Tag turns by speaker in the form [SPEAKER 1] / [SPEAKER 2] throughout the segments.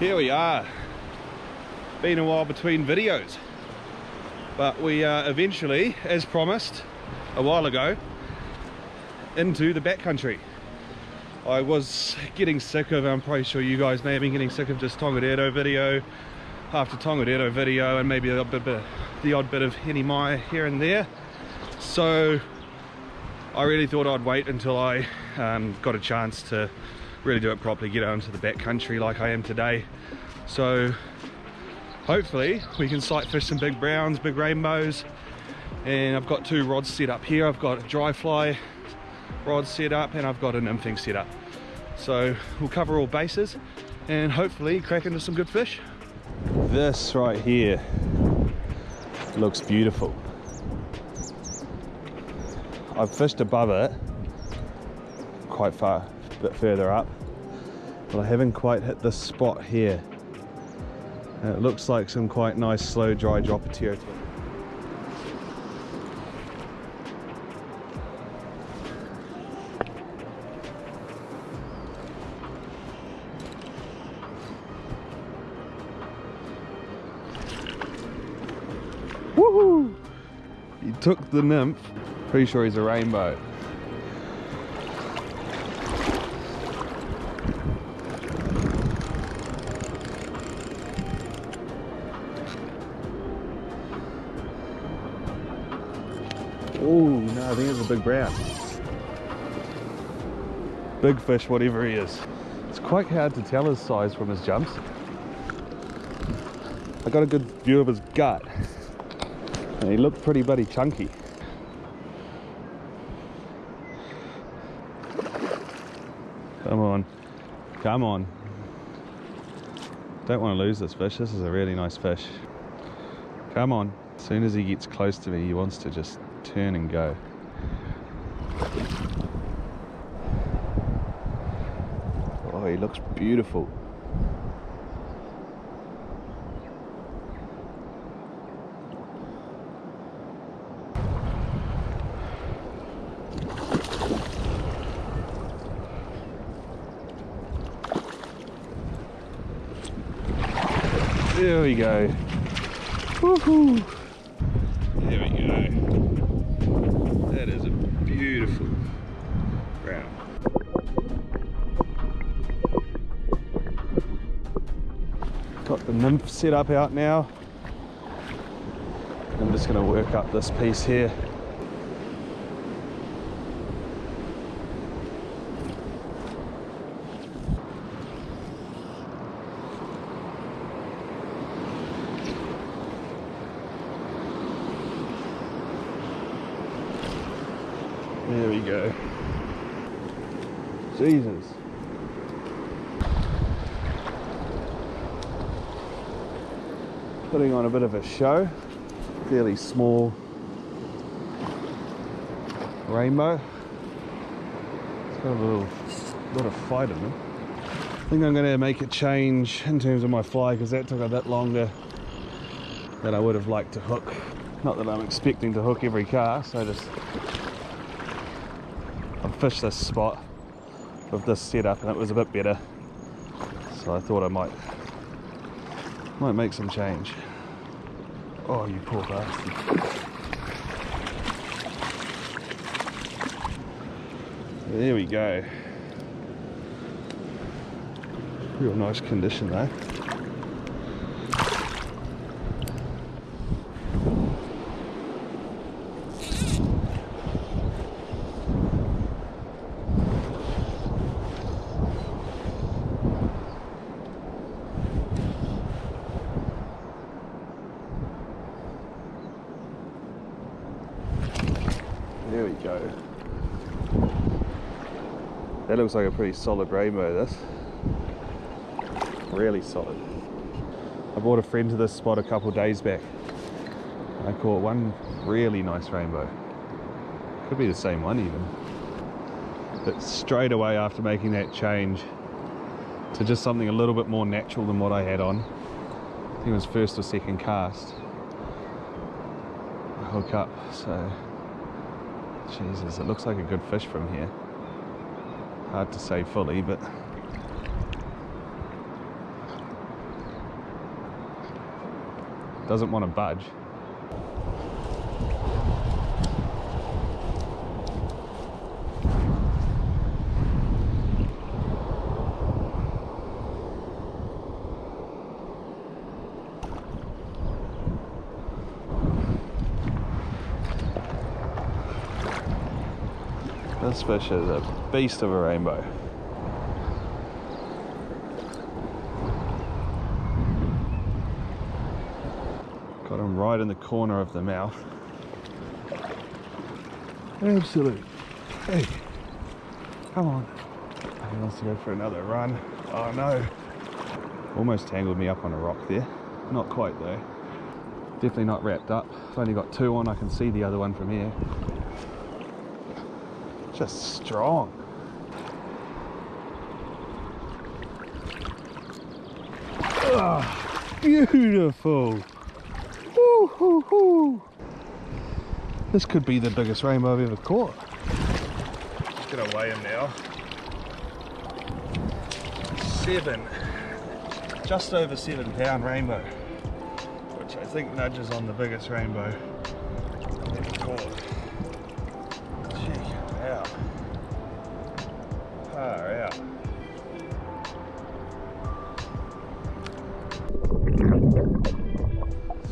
[SPEAKER 1] here we are. Been a while between videos. But we are eventually as promised a while ago into the backcountry. I was getting sick of I'm probably sure you guys may have been getting sick of just Tongariro video after Tongariro video and maybe a bit, bit the odd bit of Henny Mai here and there. So I really thought I'd wait until I um, got a chance to really do it properly get out into the backcountry like I am today so hopefully we can sight fish some big browns, big rainbows and I've got two rods set up here. I've got a dry fly rod set up and I've got an nymphing set up. So we'll cover all bases and hopefully crack into some good fish. This right here looks beautiful. I've fished above it quite far, bit further up, but I haven't quite hit this spot here and it looks like some quite nice slow dry drop territory. Woohoo! He took the nymph. Pretty sure he's a rainbow. I think it's a big brown. Big fish, whatever he is. It's quite hard to tell his size from his jumps. I got a good view of his gut. And he looked pretty bloody chunky. Come on. Come on. Don't want to lose this fish. This is a really nice fish. Come on. As soon as he gets close to me, he wants to just turn and go. Looks beautiful. There we go. Woohoo! Set up out now. I'm just going to work up this piece here. There we go. Jesus. Putting on a bit of a show. Fairly small rainbow. It's got a little, lot of fight in it. I think I'm going to make a change in terms of my fly because that took a bit longer than I would have liked to hook. Not that I'm expecting to hook every cast, I just I've fished this spot with this setup and it was a bit better so I thought I might might make some change. Oh you poor bastard. There we go. Real nice condition though There we go. That looks like a pretty solid rainbow, this. Really solid. I brought a friend to this spot a couple days back. I caught one really nice rainbow. Could be the same one even. But straight away after making that change to just something a little bit more natural than what I had on, I think it was first or second cast, I hook up, so Jesus, it looks like a good fish from here. Hard to say fully, but... Doesn't want to budge. This fish is a beast of a rainbow. Got him right in the corner of the mouth. Absolute. Hey, come on. He wants to go for another run. Oh no. Almost tangled me up on a rock there. Not quite though. Definitely not wrapped up. I've only got two on, I can see the other one from here. Just strong. Ah, beautiful. Hoo. This could be the biggest rainbow I've ever caught. Just gonna weigh him now. Seven, just over seven pound rainbow, which I think nudges on the biggest rainbow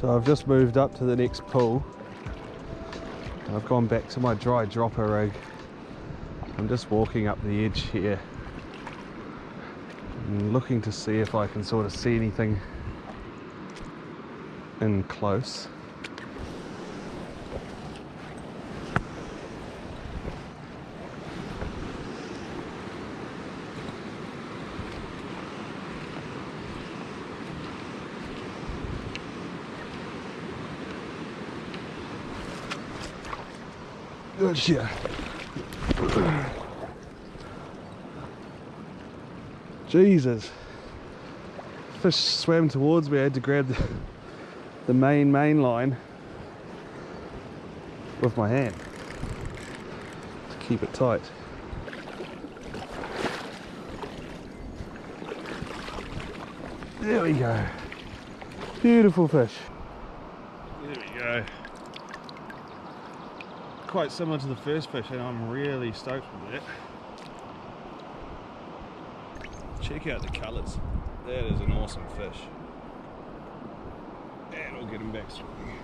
[SPEAKER 1] I've just moved up to the next pool. I've gone back to my dry dropper rig. I'm just walking up the edge here and looking to see if I can sort of see anything in close. Good shit. Jesus. Fish swam towards me, I had to grab the, the main main line with my hand to keep it tight. There we go. Beautiful fish. There we go. Quite similar to the first fish and I'm really stoked with it. Check out the colours. That is an awesome fish. And we'll get him back swimming.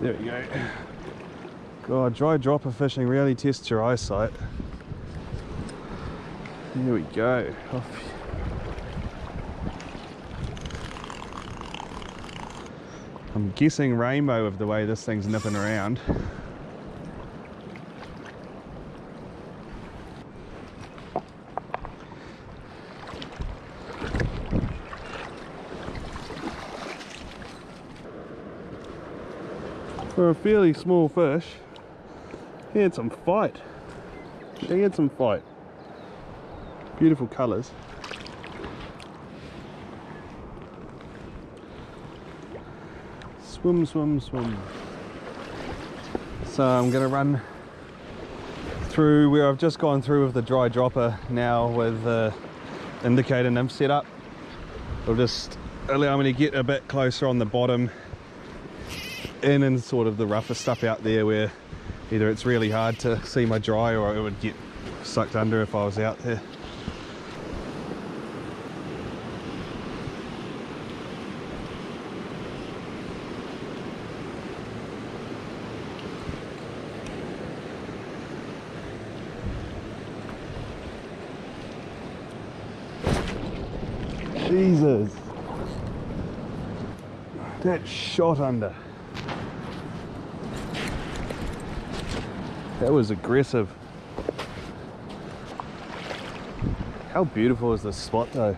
[SPEAKER 1] There we go. God, dry dropper fishing really tests your eyesight. Here we go. Off. I'm guessing rainbow of the way this thing's nipping around. For a fairly small fish, he had some fight. He had some fight. Beautiful colours. Swim, swim, swim. So I'm going to run through where I've just gone through with the dry dropper now with the indicator nymph set up. It'll just allow me to get a bit closer on the bottom in and sort of the rougher stuff out there where either it's really hard to see my dry or it would get sucked under if I was out there. Jesus. That shot under. That was aggressive. How beautiful is this spot though?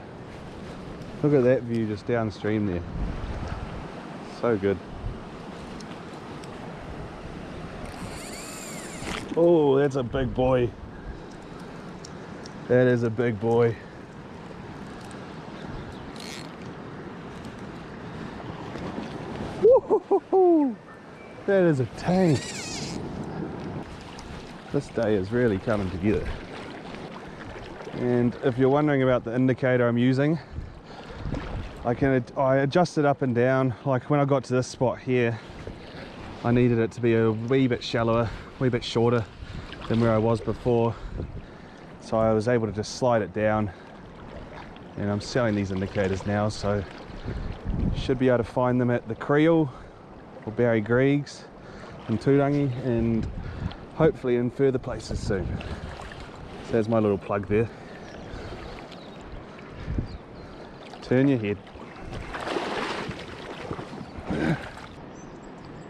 [SPEAKER 1] Look at that view just downstream there. So good. Oh, that's a big boy. That is a big boy. That is a tank. This day is really coming together. And if you're wondering about the indicator I'm using, I can I adjust it up and down. Like when I got to this spot here, I needed it to be a wee bit shallower, a wee bit shorter than where I was before. So I was able to just slide it down. And I'm selling these indicators now, so should be able to find them at the Creel or Barry Greig's in Turangi and hopefully in further places soon. So there's my little plug there. Turn your head.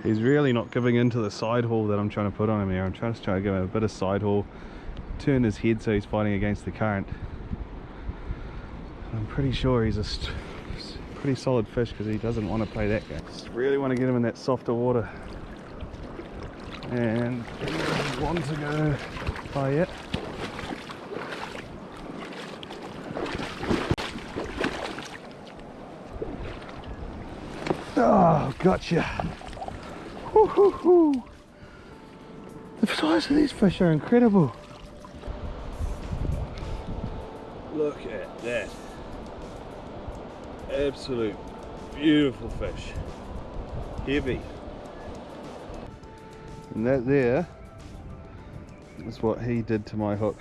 [SPEAKER 1] He's really not giving in to the side haul that I'm trying to put on him here. I'm trying to try to give him a bit of side haul, turn his head so he's fighting against the current. I'm pretty sure he's a pretty solid fish because he doesn't want to play that game. Just really want to get him in that softer water. And want to go by yet. Oh, gotcha. Hoo, hoo. The size of these fish are incredible. Look at that. Absolute beautiful fish. Heavy. And that there is what he did to my hook.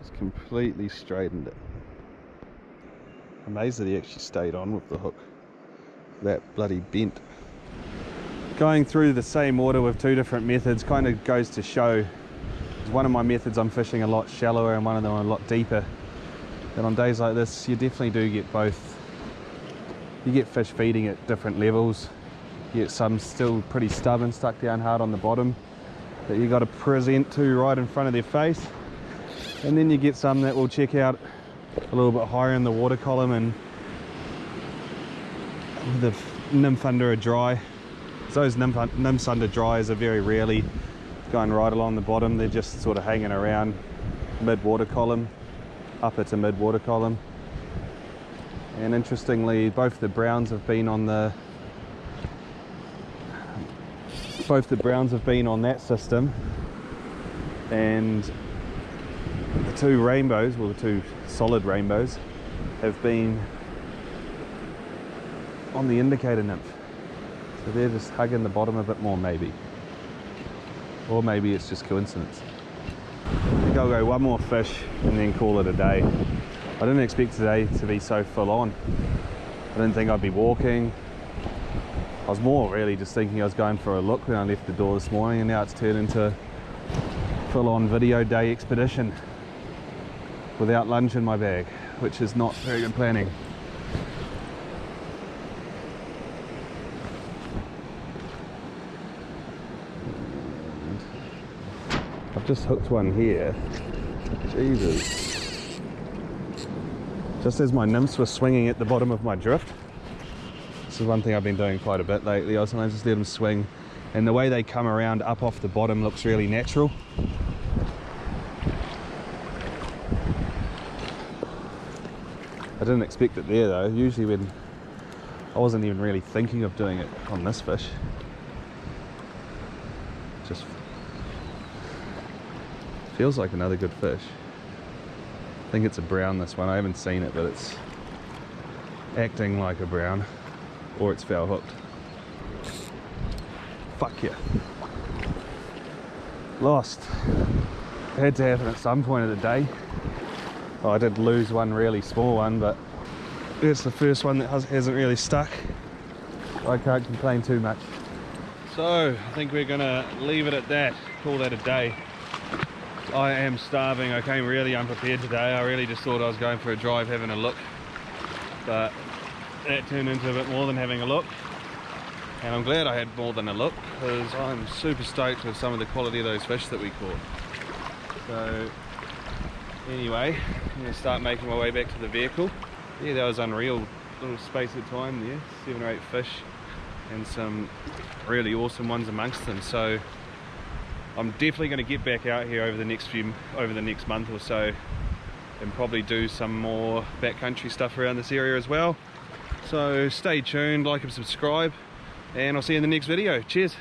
[SPEAKER 1] Just completely straightened it. Amazed that he actually stayed on with the hook. That bloody bent. Going through the same water with two different methods kind of goes to show one of my methods I'm fishing a lot shallower and one of them a lot deeper. And on days like this you definitely do get both. You get fish feeding at different levels get some still pretty stubborn, stuck down hard on the bottom that you got to present to right in front of their face. And then you get some that will check out a little bit higher in the water column and the nymph under a dry. Those nymph, nymphs under dries are very rarely going right along the bottom. They're just sort of hanging around mid water column, upper to mid water column. And interestingly, both the browns have been on the both the browns have been on that system and the two rainbows, well the two solid rainbows, have been on the indicator nymph. So they're just hugging the bottom a bit more maybe. Or maybe it's just coincidence. I think I'll go one more fish and then call it a day. I didn't expect today to be so full on. I didn't think I'd be walking. I was more really just thinking I was going for a look when I left the door this morning and now it's turned into full-on video day expedition without lunch in my bag, which is not very good planning. I've just hooked one here. Jesus. Just as my nymphs were swinging at the bottom of my drift, this is one thing I've been doing quite a bit lately. I sometimes just let them swing and the way they come around up off the bottom looks really natural. I didn't expect it there though. Usually when I wasn't even really thinking of doing it on this fish. Just feels like another good fish. I think it's a brown this one. I haven't seen it but it's acting like a brown or it's foul hooked. Fuck yeah. Lost. It had to happen at some point of the day. Oh, I did lose one really small one, but it's the first one that hasn't really stuck. I can't complain too much. So, I think we're gonna leave it at that, call that a day. I am starving, I came really unprepared today. I really just thought I was going for a drive, having a look. But Uh, that turned into a bit more than having a look. And I'm glad I had more than a look because I'm super stoked with some of the quality of those fish that we caught. So anyway I'm to start making my way back to the vehicle. Yeah that was unreal. Little space of time there. Seven or eight fish and some really awesome ones amongst them. So I'm definitely going to get back out here over the next few over the next month or so and probably do some more backcountry stuff around this area as well so stay tuned like and subscribe and I'll see you in the next video. Cheers